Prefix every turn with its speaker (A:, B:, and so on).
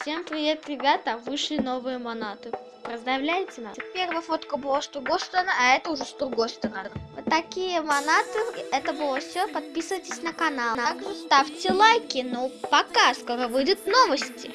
A: Всем привет, ребята! Вышли новые монаты. Поздравляйте нас. Первая фотка была с другой а это уже с другой. Вот такие монаты. Это было все. Подписывайтесь на канал. Также ставьте лайки. Ну, пока. Скоро выйдут новости.